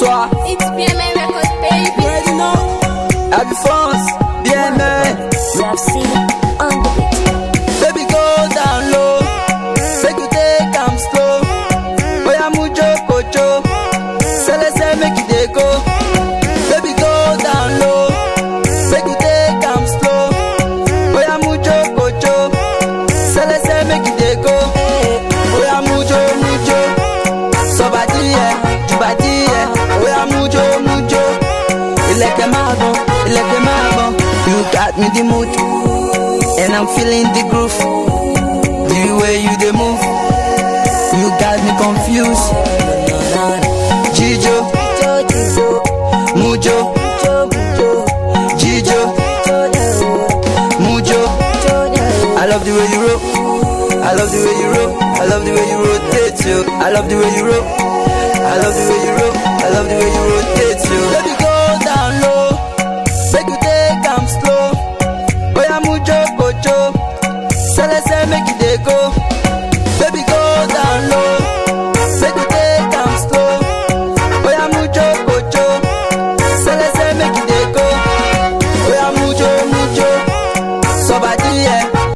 soir. It's baby. Go down low. Make you take I'm slow. Boy, I'm mucho, cocho. Sell it, sell, make it. Baby, go down low. Make you take I'm slow. Boy, I'm mucho, cocho. Sell it, sell, make it go. Mucho, mucho. So yeah, you. Ilẹ̀kẹ̀ máa gbọ̀n, ilẹ̀kẹ̀ máa gbọ̀n. You got me the mood. And I'm feeling the groove. The way you dey move, you got me confused. Jijo, Mujo, Jijo, Mujo. I love the way you roll. I love the way you roll. I love the way you rotate you. I love the way you roll. I love the way you roll. I love the way you rotate make it they go.